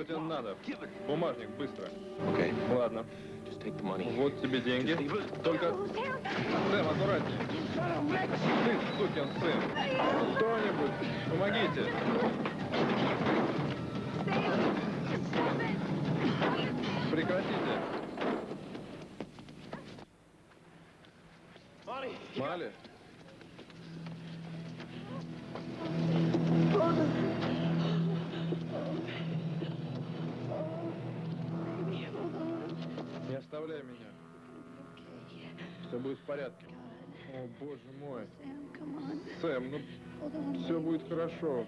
что тебе надо. Бумажник, быстро. Okay, Ладно. Вот тебе деньги. Только... Сэм, аккуратнее. Ты, сукин сын. Кто-нибудь, помогите. Прекратите. Мали? Не оставляй меня. Все будет в порядке. О, боже мой. Сэм, ну все будет хорошо.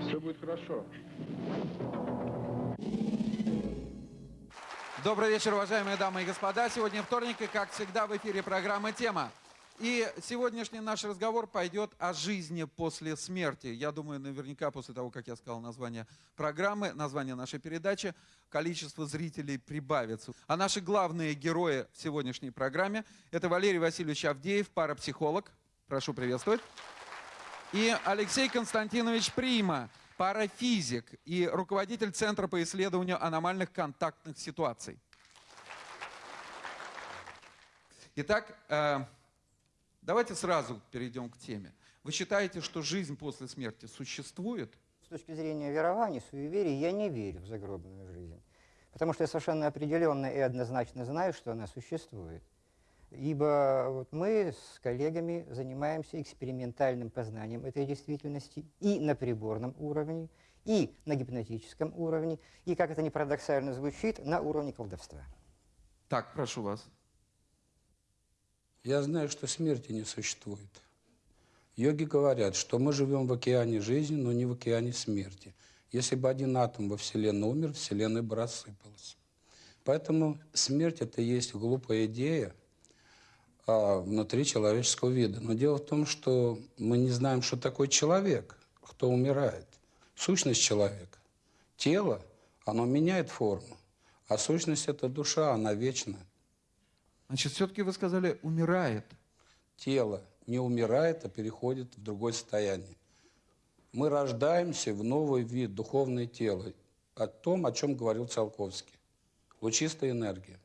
Все будет хорошо. Добрый вечер, уважаемые дамы и господа. Сегодня вторник, и, как всегда, в эфире программа «Тема». И сегодняшний наш разговор пойдет о жизни после смерти. Я думаю, наверняка после того, как я сказал название программы, название нашей передачи, количество зрителей прибавится. А наши главные герои в сегодняшней программе – это Валерий Васильевич Авдеев, парапсихолог. Прошу приветствовать. И Алексей Константинович Прима, парафизик и руководитель Центра по исследованию аномальных контактных ситуаций. Итак, э, давайте сразу перейдем к теме. Вы считаете, что жизнь после смерти существует? С точки зрения верований, суеверий, я не верю в загробную жизнь. Потому что я совершенно определенно и однозначно знаю, что она существует. Ибо вот мы с коллегами занимаемся экспериментальным познанием этой действительности и на приборном уровне, и на гипнотическом уровне, и, как это ни парадоксально звучит, на уровне колдовства. Так, прошу вас. Я знаю, что смерти не существует. Йоги говорят, что мы живем в океане жизни, но не в океане смерти. Если бы один атом во Вселенной умер, Вселенная бы рассыпалась. Поэтому смерть – это и есть глупая идея а, внутри человеческого вида. Но дело в том, что мы не знаем, что такое человек, кто умирает. Сущность человека. Тело, оно меняет форму. А сущность – это душа, она вечная. Значит, все-таки вы сказали «умирает». тело не умирает, а переходит в другое состояние. Мы рождаемся в новый вид, духовное тело, о том, о чем говорил Циолковский. Лучистая энергия.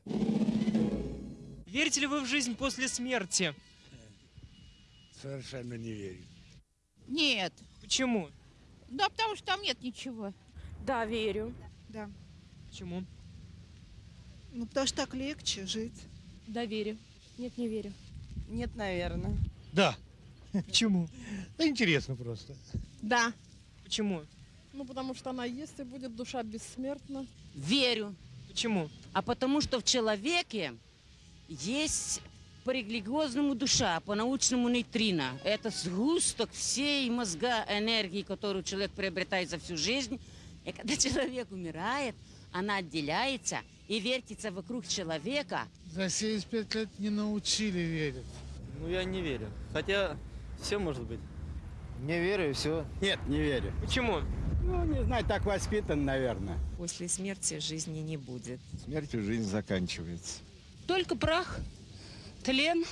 Верите ли вы в жизнь после смерти? Совершенно не верю. Нет. Почему? Да, потому что там нет ничего. Да, верю. Да. Почему? Ну, потому что так легче жить. Да, верю. Нет, не верю. Нет, наверное. Да. Почему? Да интересно просто. Да. Почему? Ну, потому что она есть и будет душа бессмертна. Верю. Почему? А потому что в человеке есть по религиозному душа, по научному нейтрино. Это сгусток всей мозга энергии, которую человек приобретает за всю жизнь. И когда человек умирает, она отделяется и вертится вокруг человека. За 75 лет не научили верить. Ну, я не верю. Хотя, все может быть. Не верю, все. Нет, не верю. Почему? Ну, не знаю, так воспитан, наверное. После смерти жизни не будет. Смертью жизнь заканчивается. Только прах, тлен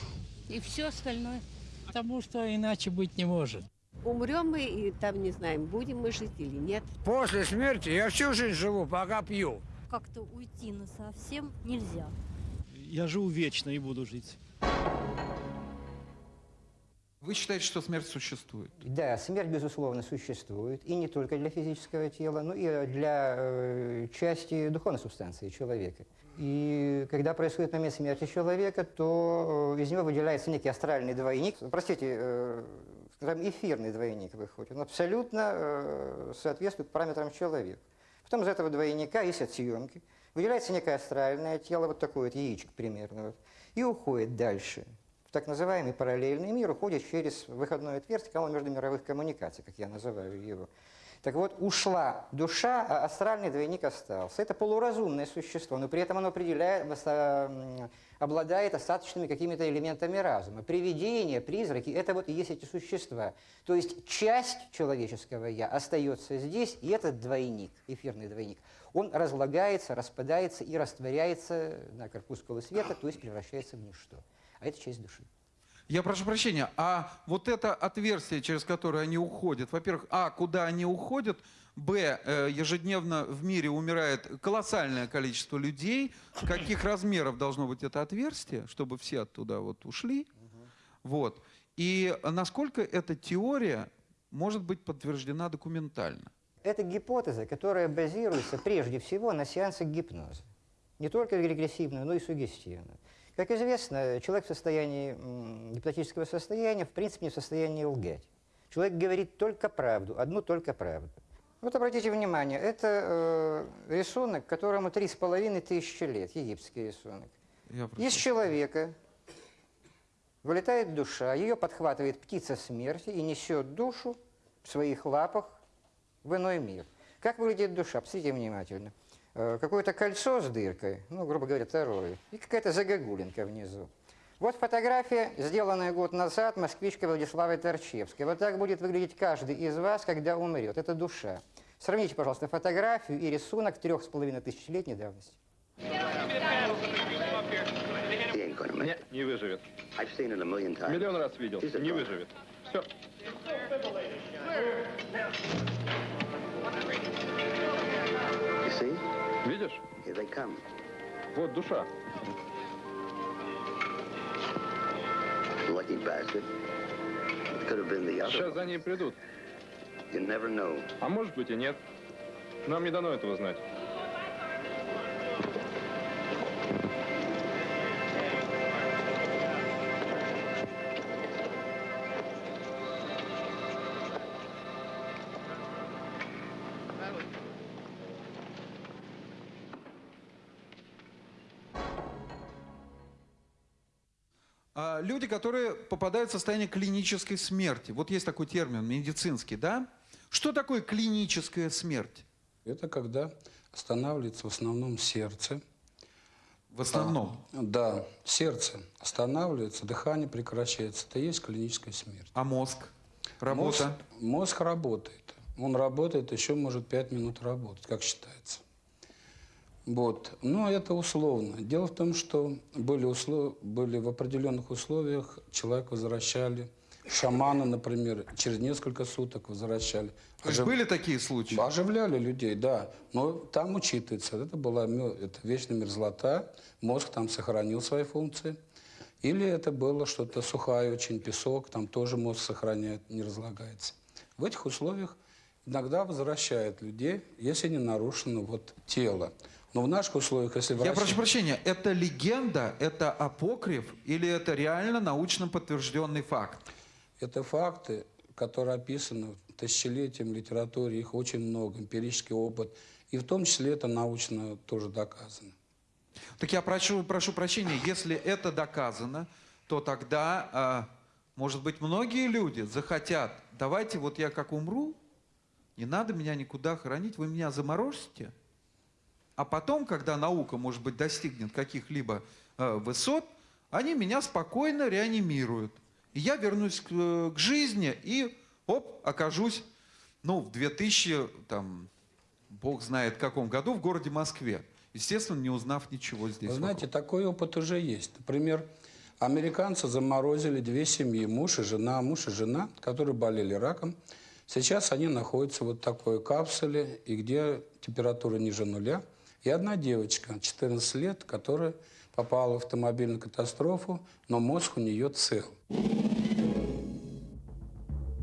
и все остальное. Потому что иначе быть не может. Умрем мы и там не знаем, будем мы жить или нет. После смерти я всю жизнь живу, пока пью. Как-то уйти на совсем нельзя. Я живу вечно и буду жить. Вы считаете, что смерть существует? Да, смерть, безусловно, существует, и не только для физического тела, но и для э, части духовной субстанции человека. И когда происходит момент смерти человека, то э, из него выделяется некий астральный двойник, простите, э, скажем, эфирный двойник выходит. Он абсолютно э, соответствует параметрам человека. Потом из этого двойника есть отсъемки, выделяется некое астральное тело, вот такое вот яичко примерно, вот, и уходит дальше так называемый параллельный мир уходит через выходное отверстие канала междумировых коммуникаций, как я называю его. Так вот, ушла душа, а астральный двойник остался. Это полуразумное существо, но при этом оно определяет, обладает остаточными какими-то элементами разума. Привидения, призраки – это вот и есть эти существа. То есть часть человеческого «я» остается здесь, и этот двойник, эфирный двойник, он разлагается, распадается и растворяется на корпускулы света, то есть превращается в ничто а это часть души. Я прошу прощения, а вот это отверстие, через которое они уходят, во-первых, а, куда они уходят, б, э, ежедневно в мире умирает колоссальное количество людей, каких размеров должно быть это отверстие, чтобы все оттуда вот ушли, вот. И насколько эта теория может быть подтверждена документально? Это гипотеза, которая базируется прежде всего на сеансах гипноза. Не только регрессивную, но и сугестивную. Как известно, человек в состоянии гипнотического состояния в принципе не в состоянии лгать. Человек говорит только правду, одну только правду. Вот обратите внимание, это э, рисунок, которому три с половиной тысячи лет, египетский рисунок. Из человека вылетает душа, ее подхватывает птица смерти и несет душу в своих лапах в иной мир. Как выглядит душа? Посмотрите внимательно. Э, Какое-то кольцо с дыркой, ну, грубо говоря, второе, и какая-то загогулинка внизу. Вот фотография, сделанная год назад москвичкой Владиславой Торчевской. Вот так будет выглядеть каждый из вас, когда умрет. Это душа. Сравните, пожалуйста, фотографию и рисунок трех с половиной тысячелетней давности. Не, не выживет. Миллион раз видел. Не выживет. Все. Видишь? Вот душа. Сейчас за ней придут. А может быть и нет. Нам не дано этого знать. Люди, которые попадают в состояние клинической смерти. Вот есть такой термин медицинский, да? Что такое клиническая смерть? Это когда останавливается в основном сердце. В основном? А, да, сердце останавливается, дыхание прекращается. Это и есть клиническая смерть. А мозг? Работа? Мозг, мозг работает. Он работает, еще может 5 минут работать, как считается. Вот. Но это условно. Дело в том, что были, услов... были в определенных условиях, человек возвращали, шамана, например, через несколько суток возвращали. То есть были такие случаи? Оживляли людей, да. Но там учитывается, это была это вечная мерзлота, мозг там сохранил свои функции. Или это было что-то сухое, очень песок, там тоже мозг сохраняет, не разлагается. В этих условиях иногда возвращают людей, если не нарушено вот тело. Но в наших условиях, если Я врач- прошу прощения, это легенда, это апокриф или это реально научно подтвержденный факт? Это факты, которые описаны тысячелетием литературе, их очень много, эмпирический опыт. И в том числе это научно тоже доказано. Так я прошу, прошу прощения, если это доказано, то тогда, а, может быть, многие люди захотят, давайте вот я как умру, не надо меня никуда хоронить, вы меня заморозите, а потом, когда наука, может быть, достигнет каких-либо э, высот, они меня спокойно реанимируют. И я вернусь к, э, к жизни и, оп, окажусь, ну, в 2000, там, бог знает каком году, в городе Москве. Естественно, не узнав ничего здесь. Вы знаете, вокруг. такой опыт уже есть. Например, американцы заморозили две семьи, муж и жена, муж и жена, которые болели раком. Сейчас они находятся вот в такой капсуле, и где температура ниже нуля. И одна девочка, 14 лет, которая попала в автомобильную катастрофу, но мозг у нее цел.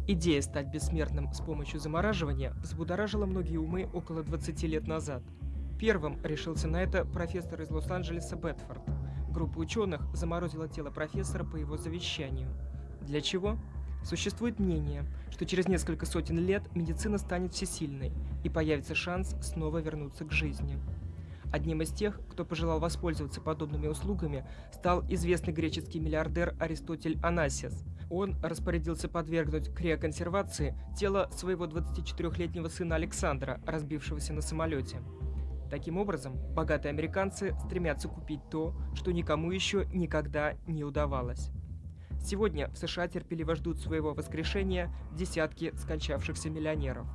Идея стать бессмертным с помощью замораживания взбудоражила многие умы около 20 лет назад. Первым решился на это профессор из Лос-Анджелеса Бетфорд. Группа ученых заморозила тело профессора по его завещанию. Для чего? Существует мнение, что через несколько сотен лет медицина станет всесильной и появится шанс снова вернуться к жизни. Одним из тех, кто пожелал воспользоваться подобными услугами, стал известный греческий миллиардер Аристотель Анасис. Он распорядился подвергнуть криоконсервации тело своего 24-летнего сына Александра, разбившегося на самолете. Таким образом, богатые американцы стремятся купить то, что никому еще никогда не удавалось. Сегодня в США терпеливо ждут своего воскрешения десятки скончавшихся миллионеров.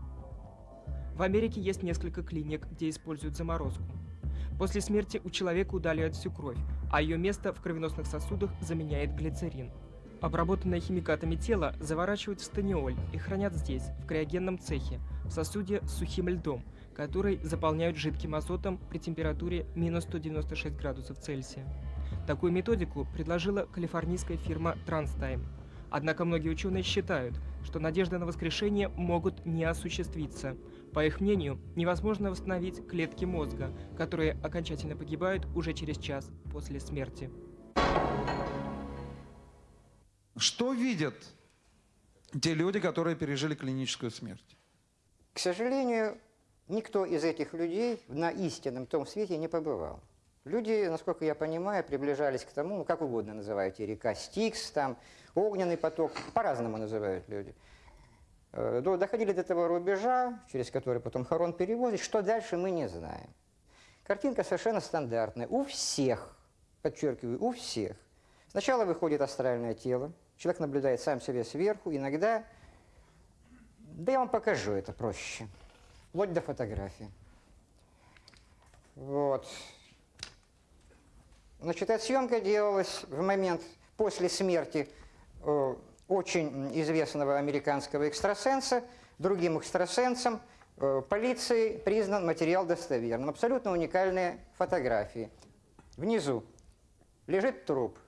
В Америке есть несколько клиник, где используют заморозку. После смерти у человека удаляют всю кровь, а ее место в кровеносных сосудах заменяет глицерин. Обработанное химикатами тело заворачивают в станиоль и хранят здесь, в криогенном цехе, в сосуде с сухим льдом, который заполняют жидким азотом при температуре минус 196 градусов Цельсия. Такую методику предложила калифорнийская фирма TransTime. Однако многие ученые считают, что надежды на воскрешение могут не осуществиться. По их мнению, невозможно восстановить клетки мозга, которые окончательно погибают уже через час после смерти. Что видят те люди, которые пережили клиническую смерть? К сожалению, никто из этих людей на истинном том свете не побывал. Люди, насколько я понимаю, приближались к тому, ну, как угодно называете, река Стикс, там, огненный поток, по-разному называют люди. Э, доходили до того рубежа, через который потом Харон перевозит, что дальше мы не знаем. Картинка совершенно стандартная. У всех, подчеркиваю, у всех. Сначала выходит астральное тело, человек наблюдает сам себе сверху, иногда... Да я вам покажу это проще. Вплоть до фотографии. Вот. Значит, эта съемка делалась в момент после смерти э, очень известного американского экстрасенса, другим экстрасенсом, э, полиции признан материал достоверным. Абсолютно уникальные фотографии. Внизу лежит труп,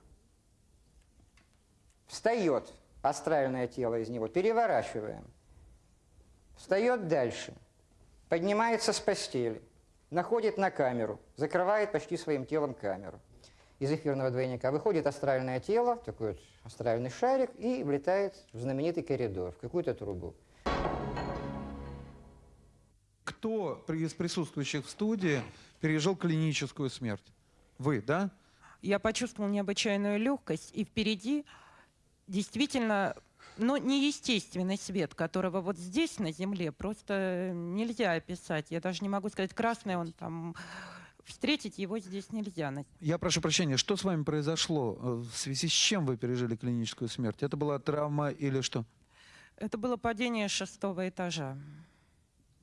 встает астральное тело из него, переворачиваем, встает дальше, поднимается с постели, находит на камеру, закрывает почти своим телом камеру из эфирного двойника. Выходит астральное тело, такой вот астральный шарик, и влетает в знаменитый коридор, в какую-то трубу. Кто из присутствующих в студии пережил клиническую смерть? Вы, да? Я почувствовала необычайную легкость, и впереди действительно, ну, неестественный свет, которого вот здесь, на Земле, просто нельзя описать. Я даже не могу сказать, красный он там встретить его здесь нельзя. Я прошу прощения, что с вами произошло? Э, в связи с чем вы пережили клиническую смерть? Это была травма или что? Это было падение шестого этажа.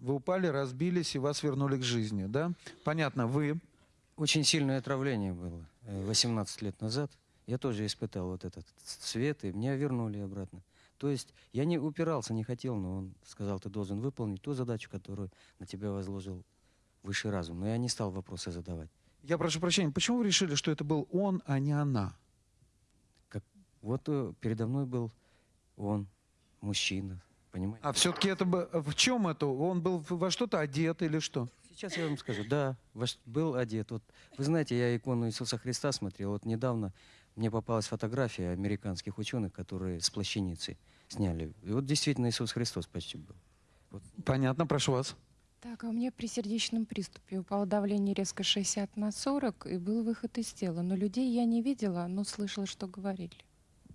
Вы упали, разбились и вас вернули к жизни, да? Понятно, вы... Очень сильное отравление было 18 лет назад. Я тоже испытал вот этот свет, и меня вернули обратно. То есть я не упирался, не хотел, но он сказал, ты должен выполнить ту задачу, которую на тебя возложил высший разум. Но я не стал вопросы задавать. Я прошу прощения, почему вы решили, что это был он, а не она? Как, вот э, передо мной был он, мужчина, понимаете? А все-таки это бы, в чем это? Он был во что-то одет или что? Сейчас я вам скажу, да, был одет. Вот, вы знаете, я икону Иисуса Христа смотрел. Вот недавно мне попалась фотография американских ученых, которые с плащаницы сняли. И вот действительно Иисус Христос почти был. Вот. Понятно, прошу вас. Так, а у меня при сердечном приступе упало давление резко 60 на 40, и был выход из тела. Но людей я не видела, но слышала, что говорили.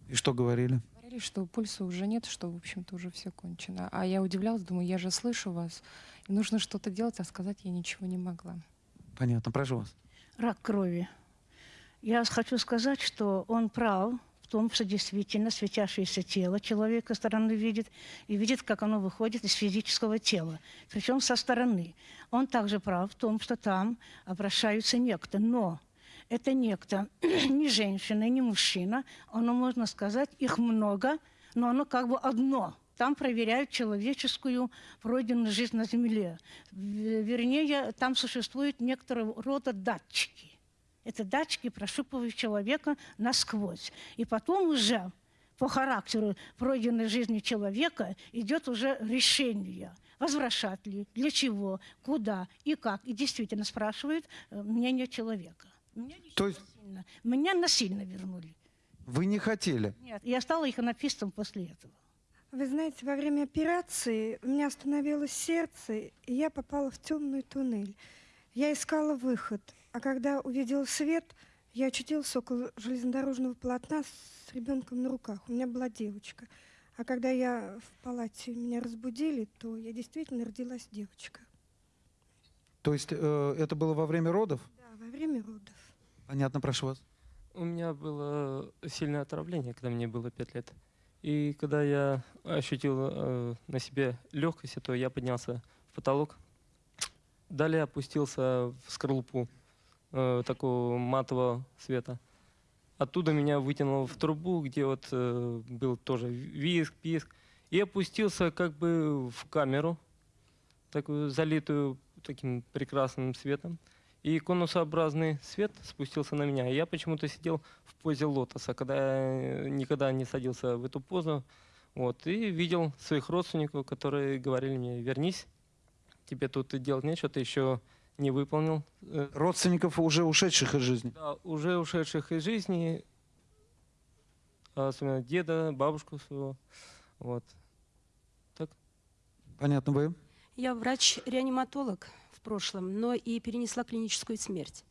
И что говорили? Говорили, что пульса уже нет, что, в общем-то, уже все кончено. А я удивлялась, думаю, я же слышу вас, и нужно что-то делать, а сказать я ничего не могла. Понятно, прошу вас. Рак крови. Я хочу сказать, что он прав, том, что действительно светящееся тело человека стороны видит и видит, как оно выходит из физического тела, причем со стороны. Он также прав в том, что там обращаются некто, но это некто не женщина, не мужчина, оно, можно сказать, их много, но оно как бы одно – там проверяют человеческую пройденную жизнь на Земле. Вернее, там существуют некоторого рода датчики. Это датчики прощупывают человека насквозь. И потом уже по характеру пройденной жизни человека идет уже решение, возвращать ли, для чего, куда и как. И действительно спрашивают э, мнение человека. Меня, То есть... насильно, меня насильно вернули. Вы не хотели? Нет, я стала иконописцем после этого. Вы знаете, во время операции у меня остановилось сердце, и я попала в темный туннель. Я искала выход – а когда увидел свет, я очутился около железнодорожного полотна с ребенком на руках. У меня была девочка. А когда я в палате меня разбудили, то я действительно родилась девочка. То есть э, это было во время родов? Да, во время родов. Понятно, прошу вас. У меня было сильное отравление, когда мне было 5 лет. И когда я ощутил э, на себе легкость, то я поднялся в потолок. Далее опустился в скорлупу э, такого матового цвета. оттуда меня вытянуло в трубу, где вот э, был тоже виск, писк. И опустился как бы в камеру, такую залитую таким прекрасным светом. И конусообразный свет спустился на меня. И я почему-то сидел в позе лотоса, когда я никогда не садился в эту позу. Вот, и видел своих родственников, которые говорили мне, вернись, тебе тут делать нечего, ты еще не выполнил. э, Родственников уже ушедших из жизни. да, уже ушедших из жизни, а особенно деда, бабушку своего. Вот. Так. Понятно, вы? Я врач-реаниматолог в прошлом, но и перенесла клиническую смерть.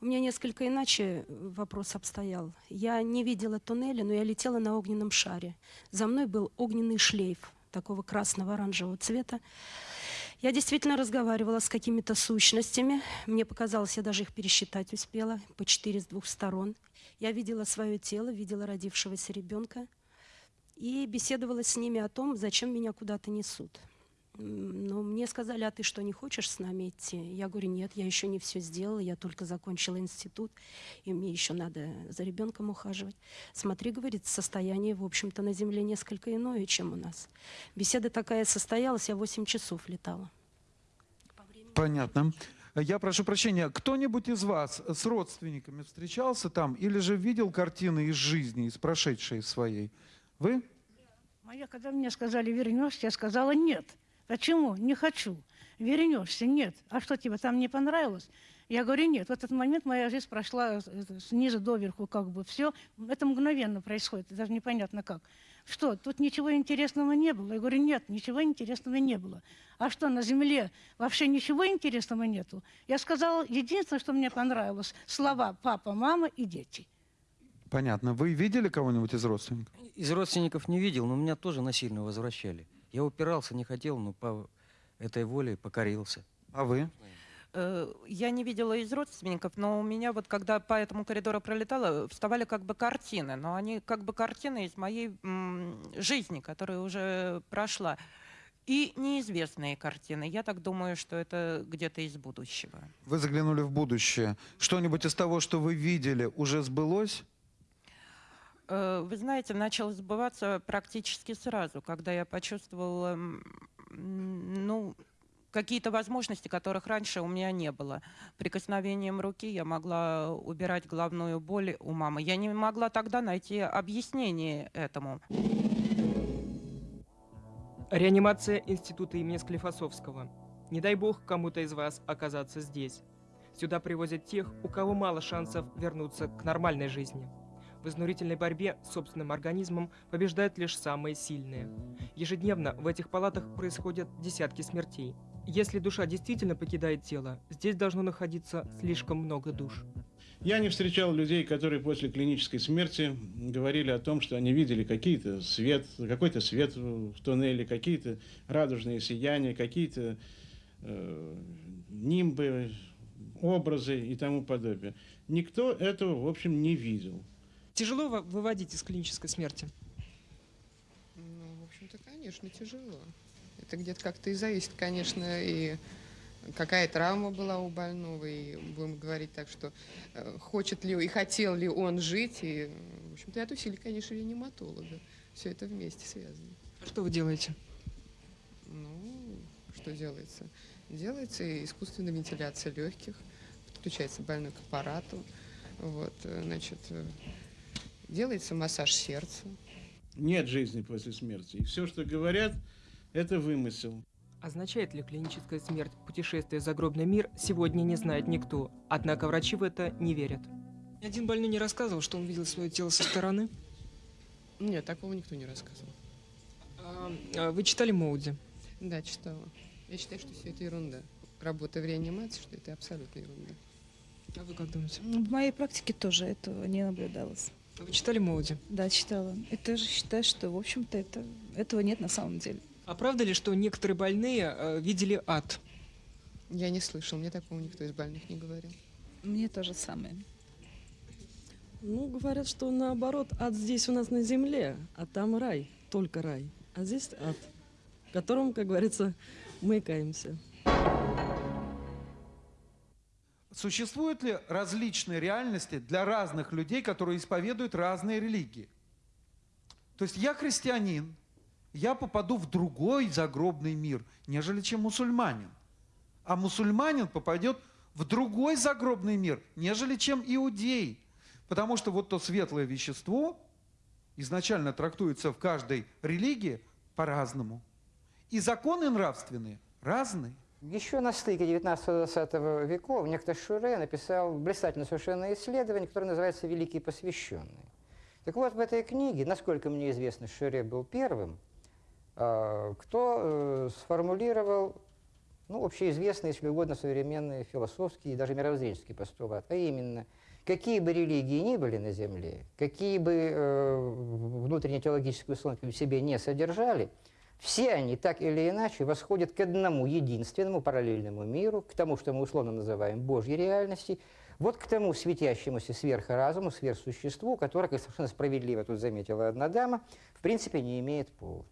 У меня несколько иначе вопрос обстоял. Я не видела туннеля, но я летела на огненном шаре. За мной был огненный шлейф такого красного оранжевого цвета. Я действительно разговаривала с какими-то сущностями. Мне показалось, я даже их пересчитать успела, по четыре с двух сторон. Я видела свое тело, видела родившегося ребенка и беседовала с ними о том, зачем меня куда-то несут. Но мне сказали, а ты что, не хочешь с нами идти? Я говорю, нет, я еще не все сделала, я только закончила институт, и мне еще надо за ребенком ухаживать. Смотри, говорит, состояние, в общем-то, на Земле несколько иное, чем у нас. Беседа такая состоялась, я 8 часов летала. Понятно. Я прошу прощения, кто-нибудь из вас с родственниками встречался там или же видел картины из жизни, из прошедшей своей? Вы? А я, когда мне сказали, вернешься, я сказала, нет. Почему? Не хочу. Вернешься? Нет. А что, тебе там не понравилось? Я говорю, нет. В этот момент моя жизнь прошла снизу доверху, как бы все. Это мгновенно происходит, даже непонятно как. Что, тут ничего интересного не было? Я говорю, нет, ничего интересного не было. А что, на земле вообще ничего интересного нету? Я сказала, единственное, что мне понравилось, слова папа, мама и дети. Понятно. Вы видели кого-нибудь из родственников? Из родственников не видел, но меня тоже насильно возвращали. Я упирался, не хотел, но по этой воле покорился. А вы? Э, Я не видела из родственников, но у меня вот, когда по этому коридору пролетала, вставали как бы картины, но они как бы картины из моей жизни, которая уже прошла. И неизвестные картины. Я так думаю, что это где-то из будущего. Вы заглянули в будущее. Что-нибудь из того, что вы видели, уже сбылось? Э, Вы знаете, начал сбываться практически сразу, когда я почувствовала, ну, какие-то возможности, которых раньше у меня не было. Прикосновением руки я могла убирать головную боль у мамы. Я не могла тогда найти объяснение этому. Реанимация института имени Склифосовского. Не дай бог кому-то из вас оказаться здесь. Сюда привозят тех, у кого мало шансов вернуться к нормальной жизни. В изнурительной борьбе с собственным организмом побеждают лишь самые сильные. Ежедневно в этих палатах происходят десятки смертей. Если душа действительно покидает тело, здесь должно находиться слишком много душ. Я не встречал людей, которые после клинической смерти говорили о том, что они видели какие-то свет, какой-то свет в туннеле, какие-то радужные сияния, какие-то э, нимбы, образы и тому подобное. Никто этого, в общем, не видел. Тяжело вы- выводить из клинической смерти? Ну, в общем-то, конечно, тяжело. Это где-то как-то и зависит, конечно, и какая травма была у больного, и будем говорить так, что э, хочет ли и хотел ли он жить, и, в общем-то, и от усилий, конечно, реаниматолога. Все это вместе связано. А Что вы делаете? Ну, что делается? Делается искусственная вентиляция легких, подключается больной к аппарату, вот, э, значит, э, делается массаж сердца. Нет жизни после смерти. И все, что говорят, это вымысел. Означает ли клиническая смерть путешествие в загробный мир, сегодня не знает никто. Однако врачи в это не верят. Один больной не рассказывал, что он видел свое тело со стороны. Нет, такого никто не рассказывал. А, а вы читали Моуди? Да, читала. Я считаю, что все это ерунда. Работа в реанимации, что это абсолютно ерунда. А вы как думаете? В моей практике тоже этого не наблюдалось. Вы читали Моуди? Да, читала. И тоже считаю, что, в общем-то, это, этого нет на самом деле. А правда ли, что некоторые больные э, видели ад? Я не слышал, мне такого никто из больных не говорил. Мне то же самое. Ну, говорят, что наоборот, ад здесь у нас на земле, а там рай, только рай. А здесь ад, в котором, как говорится, мы каемся. Существуют ли различные реальности для разных людей, которые исповедуют разные религии? То есть я христианин, я попаду в другой загробный мир, нежели чем мусульманин. А мусульманин попадет в другой загробный мир, нежели чем иудей. Потому что вот то светлое вещество изначально трактуется в каждой религии по-разному. И законы нравственные разные. Еще на стыке 19-20 веков некто Шуре написал блистательное совершенно исследование, которое называется «Великие посвященные». Так вот, в этой книге, насколько мне известно, Шуре был первым, а, кто э, сформулировал ну, общеизвестный, если угодно, современный философский и даже мировоззренческий постулат, а именно, какие бы религии ни были на Земле, какие бы э, внутренние теологические условия в себе не содержали, все они так или иначе восходят к одному единственному параллельному миру, к тому, что мы условно называем Божьей реальностью, вот к тому светящемуся сверхразуму, сверхсуществу, которое, как совершенно справедливо тут заметила одна дама, в принципе не имеет пола.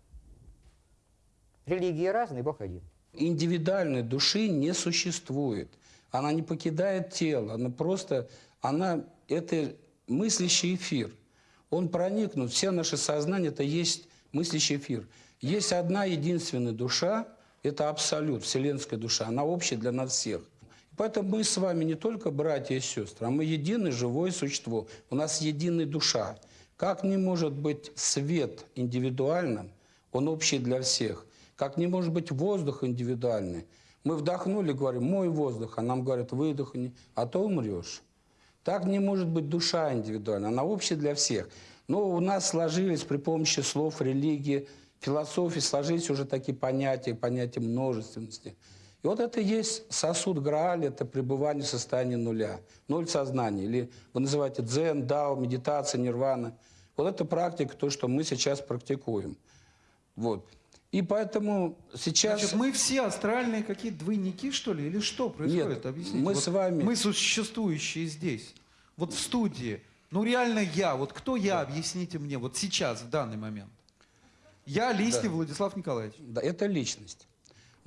Религии разные, Бог один. Индивидуальной души не существует. Она не покидает тело, она просто, она, это мыслящий эфир. Он проникнут, все наше сознание, это есть мыслящий эфир. Есть одна единственная душа, это абсолют, вселенская душа, она общая для нас всех. Поэтому мы с вами не только братья и сестры, а мы единое живое существо. У нас единая душа. Как не может быть свет индивидуальным, он общий для всех. Как не может быть воздух индивидуальный. Мы вдохнули, говорим, мой воздух, а нам говорят, выдохни, а то умрешь. Так не может быть душа индивидуальная, она общая для всех. Но у нас сложились при помощи слов, религии, философии, сложились уже такие понятия, понятия множественности – и вот это и есть сосуд Грааль, это пребывание в состоянии нуля, ноль сознания. Или вы называете дзен, дао, медитация, нирвана. Вот это практика, то, что мы сейчас практикуем. Вот. И поэтому сейчас... Значит, мы все астральные какие-то двойники, что ли? Или что происходит? Нет, Объясните. мы вот с вами... Мы существующие здесь, вот в студии. Ну реально я, вот кто я, да. объясните мне, вот сейчас, в данный момент. Я Листьев да. Владислав Николаевич. Да, это личность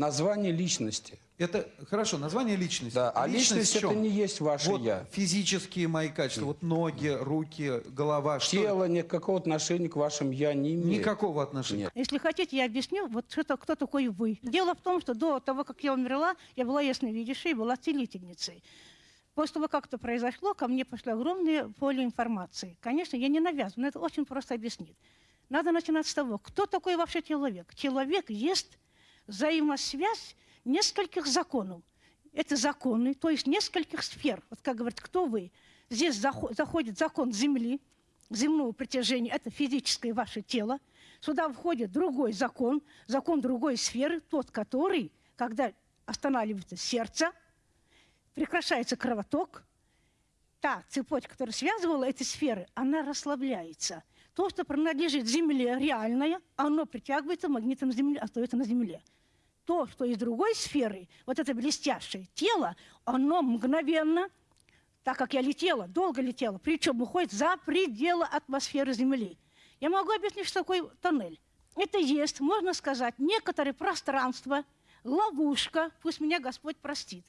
название личности. Это хорошо, название личности. Да, а личность, личность это не есть ваше вот я. Физические мои качества, вот ноги, руки, голова. Тело что? никакого отношения к вашим я не имеет. Никакого отношения. Нет. Если хотите, я объясню, вот что, кто такой вы. Дело в том, что до того, как я умерла, я была ясновидящей, была целительницей. После того, как это произошло, ко мне пошло огромное поле информации. Конечно, я не навязываю, но это очень просто объяснить. Надо начинать с того, кто такой вообще человек. Человек есть взаимосвязь нескольких законов. Это законы, то есть нескольких сфер. Вот как говорят, кто вы? Здесь заходит закон Земли, земного притяжения, это физическое ваше тело. Сюда входит другой закон, закон другой сферы, тот, который, когда останавливается сердце, прекращается кровоток, та цепочка, которая связывала эти сферы, она расслабляется. То, что принадлежит Земле реальное, оно притягивается магнитом Земли, остается на Земле то, что из другой сферы, вот это блестящее тело, оно мгновенно, так как я летела, долго летела, причем уходит за пределы атмосферы Земли. Я могу объяснить, что такое тоннель. Это есть, можно сказать, некоторое пространство, ловушка, пусть меня Господь простит.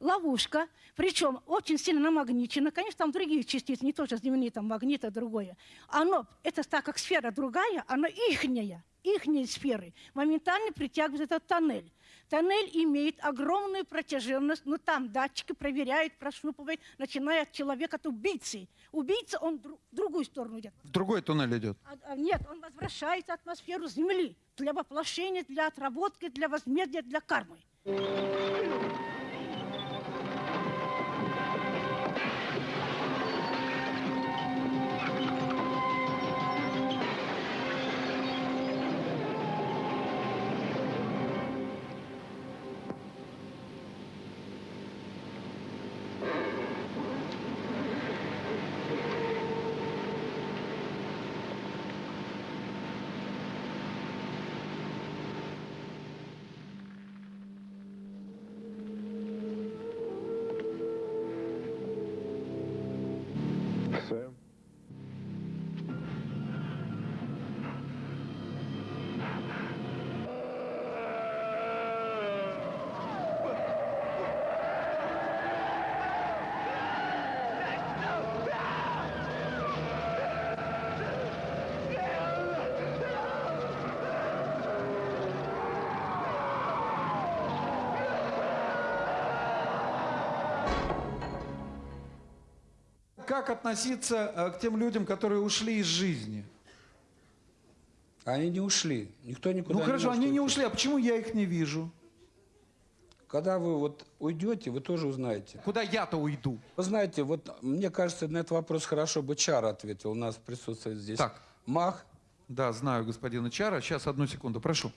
Ловушка, причем очень сильно намагничена. Конечно, там другие частицы, не тоже земные, там магнит, а другое. Оно, это так как сфера другая, она ихняя их сферы моментально притягивает этот тоннель. Тоннель имеет огромную протяженность, но там датчики проверяют, прощупывают, начиная от человека, от убийцы. Убийца, он в другую сторону идет. В другой туннель идет? А, а, нет, он возвращается атмосферу Земли для воплощения, для отработки, для возмездия, для кармы. Как относиться э, к тем людям, которые ушли из жизни? Они не ушли. Никто никуда ну не хорошо, они не уйти. ушли, а почему я их не вижу? Когда вы вот уйдете, вы тоже узнаете. Куда я-то уйду? Вы знаете, вот мне кажется, на этот вопрос хорошо бы Чар ответил. У нас присутствует здесь Так. Мах. Да, знаю господина Чара. Сейчас, одну секунду, прошу.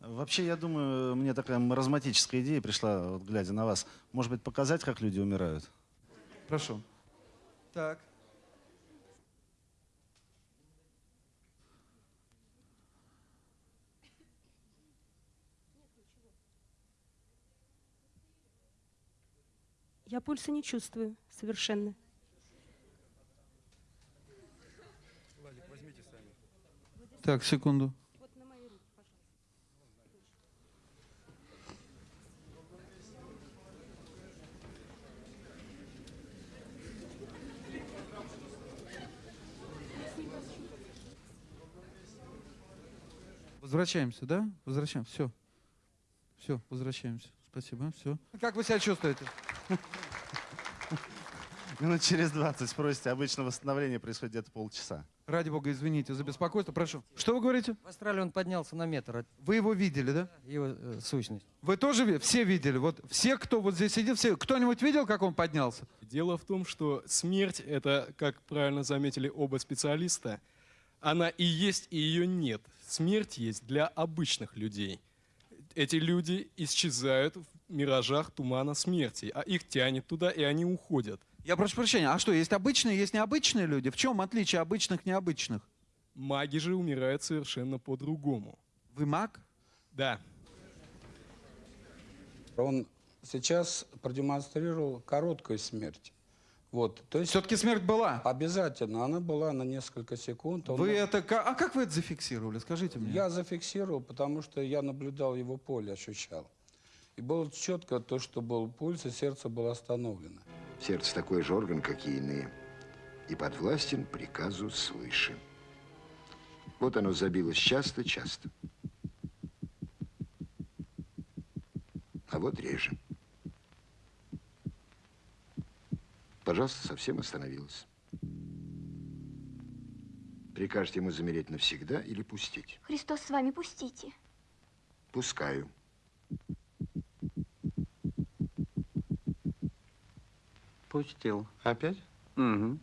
Вообще, я думаю, мне такая маразматическая идея пришла, вот, глядя на вас. Может быть, показать, как люди умирают? Прошу. Так. Я пульса не чувствую совершенно. Так, секунду. Возвращаемся, да? Возвращаемся. Все. Все, возвращаемся. Спасибо. Все. Как вы себя чувствуете? Минут через 20 спросите. Обычно восстановление происходит где-то полчаса. Ради бога, извините за беспокойство. Прошу. Что вы говорите? В Австралии он поднялся на метр. Вы его видели, да? Его э, сущность. Вы тоже все видели? Вот все, кто вот здесь сидит, все. Кто-нибудь видел, как он поднялся? Дело в том, что смерть — это, как правильно заметили оба специалиста, она и есть, и ее нет. Смерть есть для обычных людей. Эти люди исчезают в миражах тумана смерти, а их тянет туда, и они уходят. Я прошу прощения, а что, есть обычные, есть необычные люди? В чем отличие обычных необычных? Маги же умирают совершенно по-другому. Вы маг? Да. Он сейчас продемонстрировал короткую смерть. Вот, то есть Все-таки смерть была? Обязательно, она была на несколько секунд. Он- Вы это... А как вы это зафиксировали? Скажите мне. Я зафиксировал, потому что я наблюдал его поле, ощущал. И было четко то, что был пульс, и сердце было остановлено. Сердце такой же орган, как и иные, и подвластен приказу свыше. Вот оно забилось часто-часто. А вот реже. Пожалуйста, совсем остановилось. Прикажете ему замереть навсегда или пустить? Христос с вами, пустите. Пускаю. Пустил. Опять? Угу.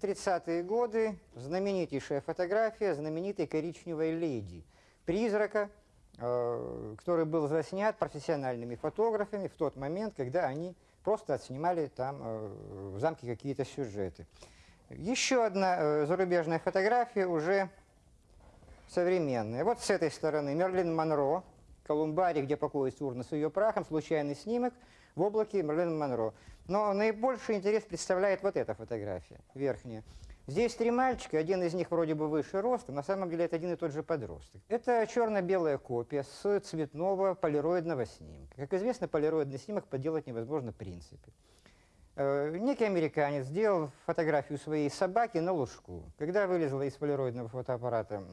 30-е годы знаменитейшая фотография знаменитой коричневой леди. Призрака, который был заснят профессиональными фотографами в тот момент, когда они просто отснимали там э, в замке какие-то сюжеты. Еще одна э, зарубежная фотография уже современная. Вот с этой стороны Мерлин Монро, Колумбарий, где покоится урна с ее прахом, случайный снимок в облаке Мерлин Монро. Но наибольший интерес представляет вот эта фотография, верхняя. Здесь три мальчика, один из них вроде бы выше ростом, на самом деле это один и тот же подросток. Это черно-белая копия с цветного полироидного снимка. Как известно, полироидный снимок поделать невозможно в принципе. Э, Некий американец сделал фотографию своей собаки на лужку. Когда вылезла из полироидного фотоаппарата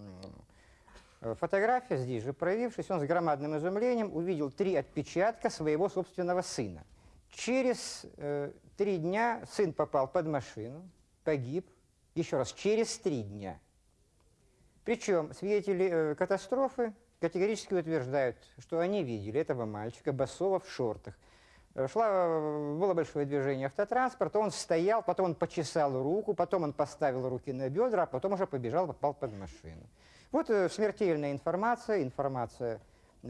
э, фотография, здесь же проявившись, он с громадным изумлением увидел три отпечатка своего собственного сына. Через э, три дня сын попал под машину, погиб. Еще раз, через три дня. Причем свидетели э, катастрофы категорически утверждают, что они видели этого мальчика босого в шортах. Э, Шла, э, было большое движение автотранспорта, он стоял, потом он почесал руку, потом он поставил руки на бедра, а потом уже побежал, попал под машину. Вот э, смертельная информация, информация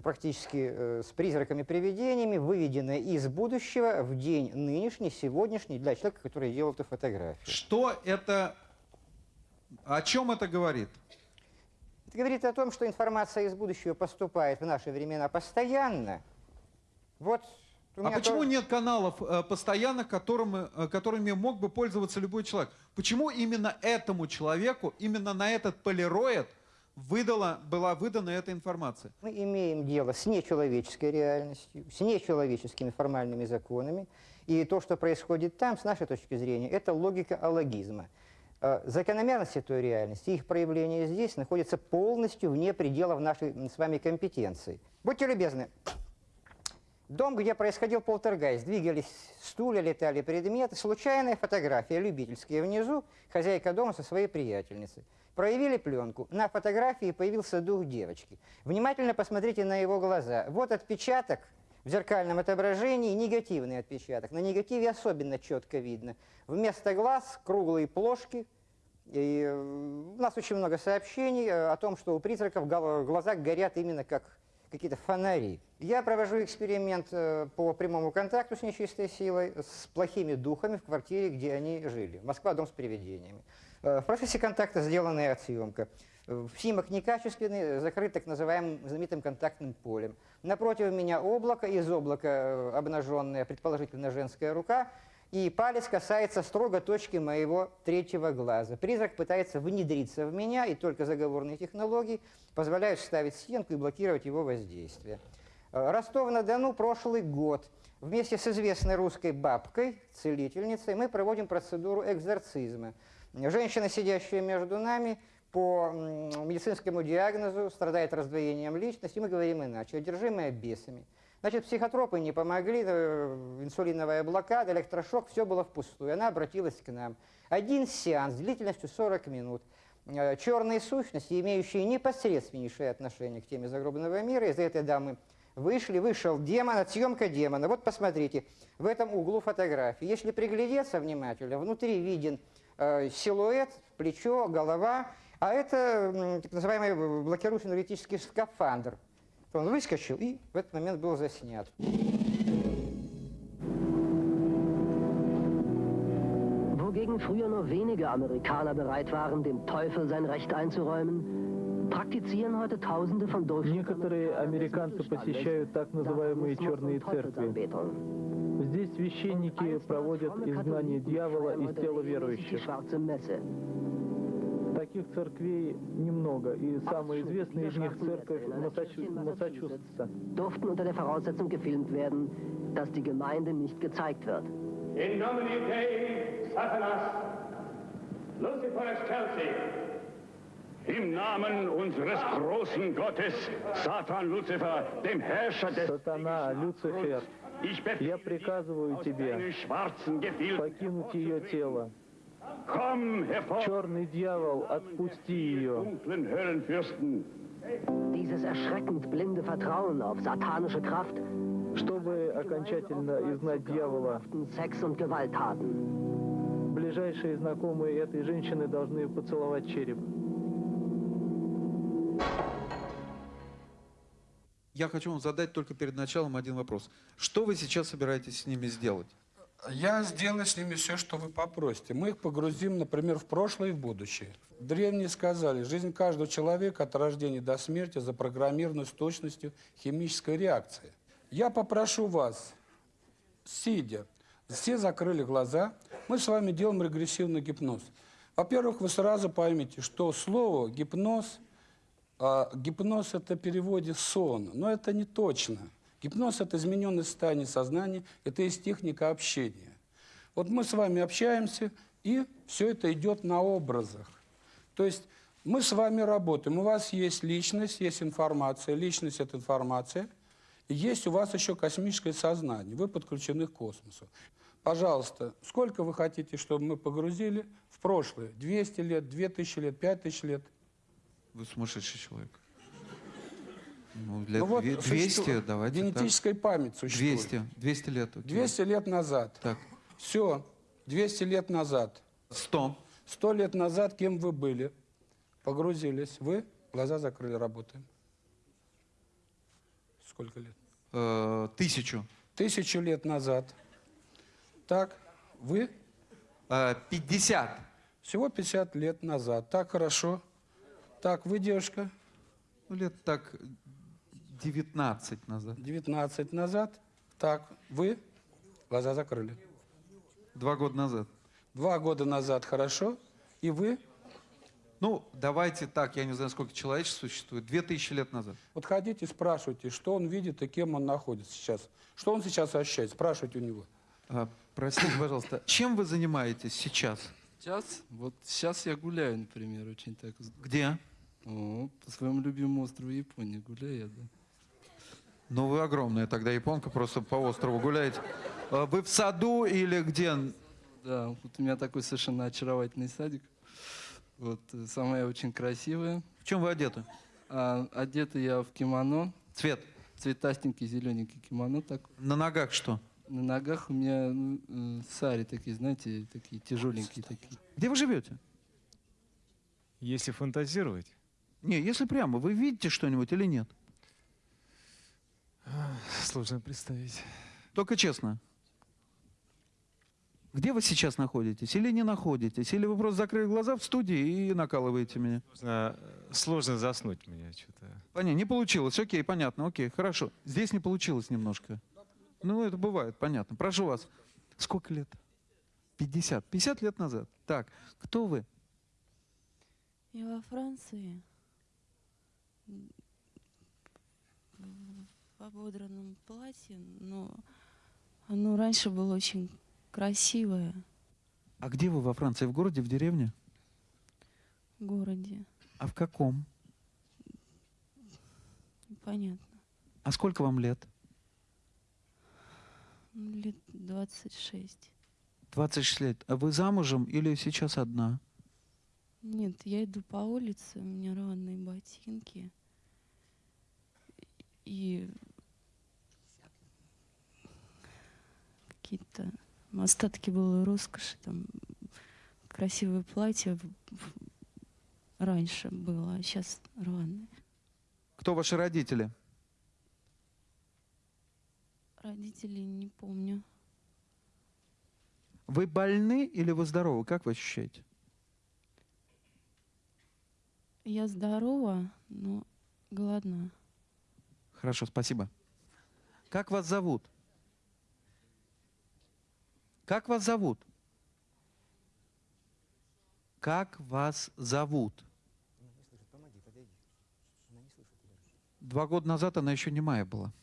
практически э, с призраками-привидениями, выведенная из будущего в день нынешний, сегодняшний, для человека, который делал эту фотографию. Что это... О чем это говорит? Это говорит о том, что информация из будущего поступает в наши времена постоянно. Вот А почему тоже- нет каналов э, постоянных, которыми, э, которыми мог бы пользоваться любой человек? Почему именно этому человеку, именно на этот полироид выдала, была выдана эта информация? Мы имеем дело с нечеловеческой реальностью, с нечеловеческими формальными законами. И то, что происходит там, с нашей точки зрения, это логика алогизма. Э, Закономерности той реальности, их проявление здесь находится полностью вне пределов нашей с вами компетенции. Будьте любезны, Дом, где происходил полтергайст, двигались стулья, летали предметы. Случайная фотография, любительская внизу, хозяйка дома со своей приятельницей. Проявили пленку. На фотографии появился дух девочки. Внимательно посмотрите на его глаза. Вот отпечаток в зеркальном отображении, негативный отпечаток. На негативе особенно четко видно. Вместо глаз круглые плошки. И э, у нас очень много сообщений э, о том, что у призраков глаза горят именно как какие-то фонари. Я провожу эксперимент э, по прямому контакту с нечистой силой, с плохими духами в квартире, где они жили. Москва, дом с привидениями. В процессе контакта сделанная отсъемка. Э, снимок некачественный, закрыт так называемым знаменитым контактным полем. Напротив меня облако, из облака обнаженная, предположительно, женская рука, и палец касается строго точки моего третьего глаза. Призрак пытается внедриться в меня, и только заговорные технологии позволяют ставить стенку и блокировать его воздействие. Э, Ростов-на-Дону, прошлый год. Вместе с известной русской бабкой, целительницей, мы проводим процедуру экзорцизма. Женщина, сидящая между нами, по медицинскому диагнозу страдает раздвоением личности, мы говорим иначе, одержимая бесами. Значит, психотропы не помогли, э, инсулиновая блокада, электрошок, все было впустую. Она обратилась к нам. Один сеанс длительностью 40 минут. Э, Черные сущности, имеющие непосредственнейшее отношение к теме загробного мира, из этой дамы вышли, вышел демон, отсъемка демона. Вот посмотрите, в этом углу фотографии. Если приглядеться внимательно, внутри виден э, силуэт, плечо, голова, а это так называемый блокирующий энергетический скафандр. Он выскочил и в этот момент был заснят. Wogegen früher nur wenige Amerikaner bereit waren, dem Teufel sein Recht einzuräumen, praktizieren heute Tausende von Некоторые американцы посещают так называемые черные церкви. Здесь священники проводят изгнание дьявола из тела верующих. Таких церквей немного, и самая известная из них церковь Массачу... Массачусетса. Durften unter der Voraussetzung gefilmt werden, dass die Gemeinde nicht gezeigt wird. In nomine Dei, Satanas, Lucifer excelsi. Im Namen unseres großen Gottes, Satan Lucifer, dem Herrscher des... Сатана, Люцифер, я приказываю тебе покинуть ее тело. Черный дьявол, отпусти ее. Dieses erschreckend blinde Vertrauen auf satanische Kraft, чтобы окончательно изгнать дьявола, Sex und Gewalttaten. ближайшие знакомые этой женщины должны поцеловать череп. Я хочу вам задать только перед началом один вопрос. Что вы сейчас собираетесь с ними сделать? Я сделаю с ними все, что вы попросите. Мы их погрузим, например, в прошлое и в будущее. Древние сказали, жизнь каждого человека от рождения до смерти запрограммирована с точностью химической реакции. Я попрошу вас, сидя, все закрыли глаза, мы с вами делаем регрессивный гипноз. Во-первых, вы сразу поймете, что слово гипноз, а, гипноз это в переводе сон, но это не точно. Гипноз – это измененное состояние сознания, это есть техника общения. Вот мы с вами общаемся, и все это идет на образах. То есть мы с вами работаем, у вас есть личность, есть информация, личность – это информация, и есть у вас еще космическое сознание, вы подключены к космосу. Пожалуйста, сколько вы хотите, чтобы мы погрузили в прошлое? 200 лет, 2000 лет, 5000 лет? Вы сумасшедший человек. Ну, лет Ну вот 200, существует- давайте Генетическая память существует. 200, 200 лет. окей. 200 лет назад. Так. Все, 200 лет назад. 100. 100 лет назад кем вы были? Погрузились. Вы? Глаза закрыли, работаем. Сколько лет? Э, тысячу. Тысячу лет назад. Так, вы? 50. Всего 50 лет назад. Так, хорошо. Так, вы, девушка? Ну, лет так 19 назад. 19 назад. Так, вы? Глаза закрыли. Два года назад. Два года назад, хорошо. И вы? Ну, давайте так, я не знаю, сколько человечества существует. 2000 лет назад. Вот ходите, спрашивайте, что он видит и кем он находится сейчас. Что он сейчас ощущает? Спрашивайте у него. А, простите, пожалуйста, чем вы занимаетесь сейчас? Сейчас? Вот сейчас я гуляю, например, очень так. Где? О, по своему любимому острову Японии гуляю я, да. Ну, вы огромная тогда японка, просто по острову гуляете. А Вы в саду или где? Да, вот у меня такой совершенно очаровательный садик. Вот, э, самая очень красивая. В чем вы одеты? А, одета я в кимоно. Цвет? Цветастенький, зелененький кимоно такой. На ногах что? На ногах у меня ну, э, сари такие, знаете, такие тяжеленькие такие. Где вы живете? Если фантазировать, Не, если прямо, вы видите что-нибудь или нет? Сложно представить. Только честно. Где вы сейчас находитесь? Или не находитесь? Или вы просто закрыли глаза в студии и накалываете меня? Сложно, сложно заснуть мне что-то. Понятно, не получилось. Окей, понятно, окей, хорошо. Здесь не получилось немножко. Ну, это бывает, понятно. Прошу вас. Сколько лет? 50. 50 лет назад. Так, кто вы? Я во Франции в ободранном платье, но оно раньше было очень красивое А где вы во Франции? В городе, в деревне? в городе. А в каком? Понятно. А сколько вам лет? Лет 26. 26 лет. А вы замужем или сейчас одна? Нет, я иду по улице, у меня рваные ботинки. И какие-то остатки было роскоши, там красивое платье раньше было, а сейчас рваное. Кто ваши родители? Родителей не помню. Вы больны или вы здоровы? Как вы ощущаете? Я здорова, но голодна. Хорошо, спасибо. Как вас зовут? Как вас зовут? Как вас зовут? Два года назад она еще немая была.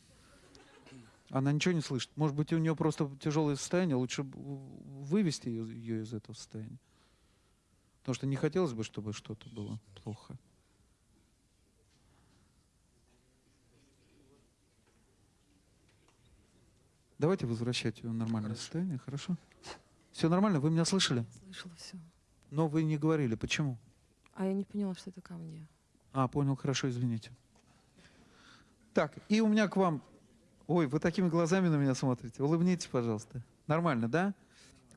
Она ничего не слышит. Может быть, у нее просто тяжелое состояние. Лучше вывести ее, ее из этого состояния. Потому что не хотелось бы, чтобы что-то было плохо. Давайте возвращать ее в нормальное состояние, хорошо? Все нормально? Вы меня слышали? Слышала все. Но вы не говорили. Почему? А я не поняла, что это ко мне. А, понял, хорошо, извините. Так, и у меня к вам... Ой, вы такими глазами на меня смотрите. Улыбнитесь, пожалуйста. Нормально, да?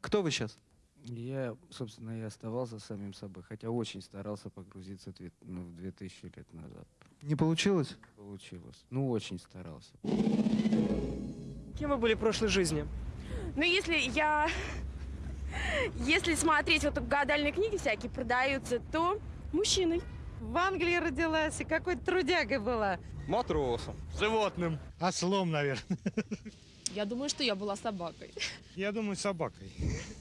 Кто вы сейчас? Я, собственно, и оставался самим собой, хотя очень старался погрузиться две- ну, в 2000 лет назад. Не получилось? Получилось. Ну, очень старался. Кем вы были в прошлой жизни? Ну, если я... Если смотреть, вот гадальные книги всякие продаются, то мужчиной. В Англии родилась и какой-то трудягой была. Матросом. Животным. Ослом, наверное. Я думаю, что я была собакой. Я думаю, собакой.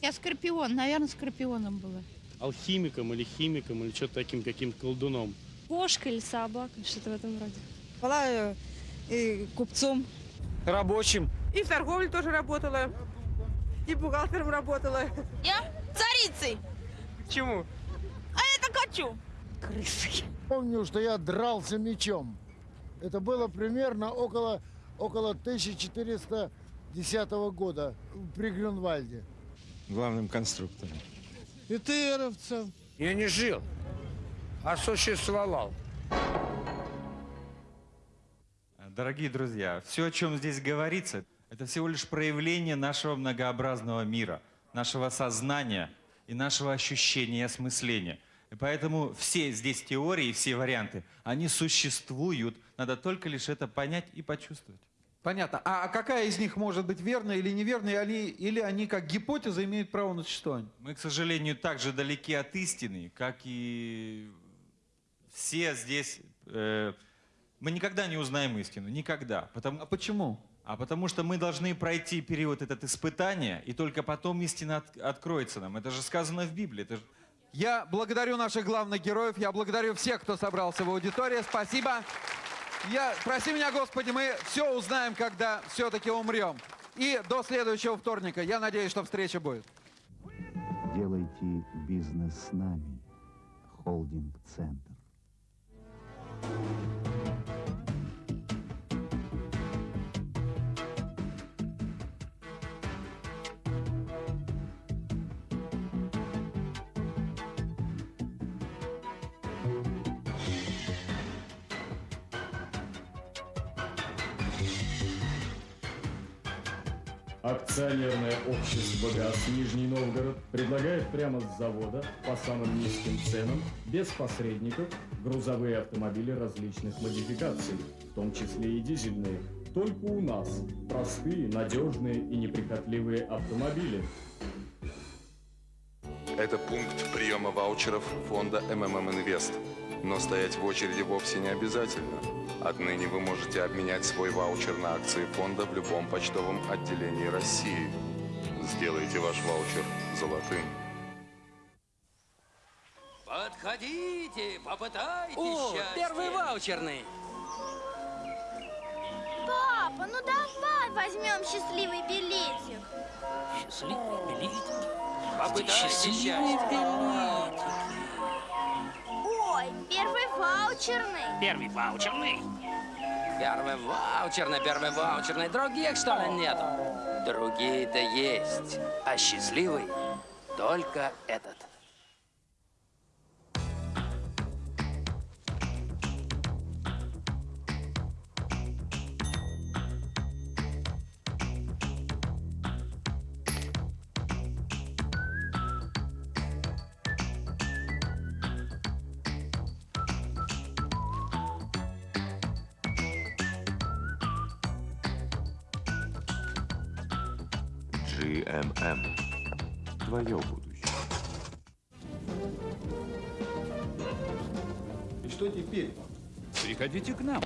Я скорпион, наверное, скорпионом была. алхимиком или химиком или что-то таким каким-то колдуном. Кошка или собака, что-то в этом роде. Была э, и купцом. Рабочим. И в торговле тоже работала. И бухгалтером работала. Я царицей. Почему? А это хочу. Крысой. Помню, что я дрался мечом. Это было примерно около, около 1410 года при Грюнвальде. Главным конструктором. ИТРовцем. Я не жил, а существовал. Дорогие друзья, все, о чем здесь говорится, это всего лишь проявление нашего многообразного мира, нашего сознания и нашего ощущения и осмысления. И поэтому все здесь теории, все варианты, они существуют. Надо только лишь это понять и почувствовать. Понятно. А а какая из них может быть верной или неверной, или, или они как гипотеза имеют право на существование? Мы, к сожалению, так же далеки от истины, как и все здесь. э, мы никогда не узнаем истину, никогда. Потому, а почему? А потому что мы должны пройти период этот испытания, и только потом истина от- откроется нам. Это же сказано в Библии. Это же- Я благодарю наших главных героев, я благодарю всех, кто собрался в аудитории. Спасибо. Я, прости меня, Господи, мы все узнаем, когда все-таки умрем. И до следующего вторника. Я надеюсь, что встреча будет. Делайте бизнес с нами. Холдинг-центр. Акционерное общество «ГАЗ» Нижний Новгород предлагает прямо с завода по самым низким ценам, без посредников, грузовые автомобили различных модификаций, в том числе и дизельные. Только у нас простые, надежные и неприхотливые автомобили. Это пункт приема ваучеров фонда МММ Инвест. Но стоять в очереди вовсе не обязательно. Отныне вы можете обменять свой ваучер на акции фонда в любом почтовом отделении России. Сделайте ваш ваучер золотым. Подходите, попытайтесь О, счастье. первый ваучерный. Папа, ну давай возьмем счастливый билетик. Счастливый билетик. Попытайтесь счастье. Ой, первый ваучерный. Первый ваучерный. Первый ваучерный, первый ваучерный. Других, что ли, нету? Другие-то есть. А счастливый только этот. Приходите к нам.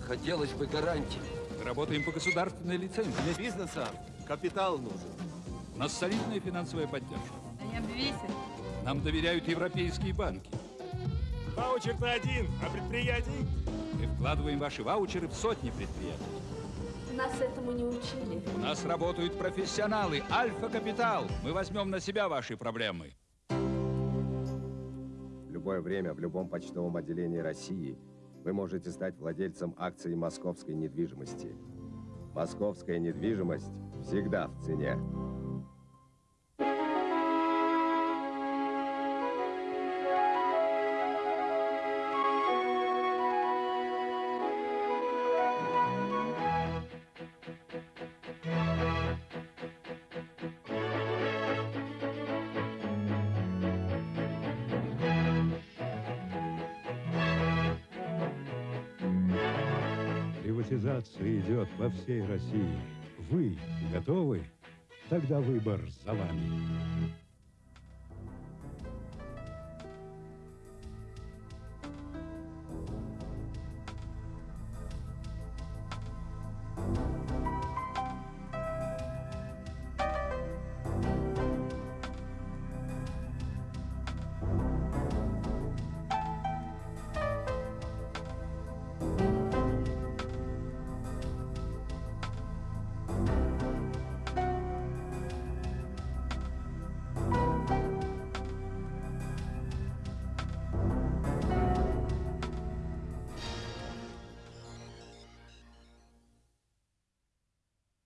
Хотелось бы гарантии. Работаем по государственной лицензии. Для бизнеса капитал нужен. У нас солидная финансовая поддержка. Да не обвесит. Нам доверяют европейские банки. Ваучер-то один, а предприятий? Мы вкладываем ваши ваучеры в сотни предприятий. Нас этому не учили. У нас работают профессионалы. Альфа-Капитал. Мы возьмем на себя ваши проблемы. Любое время в любом почтовом отделении России вы можете стать владельцем акций московской недвижимости. Московская недвижимость всегда в цене. По всей России. Вы готовы? Тогда выбор за вами.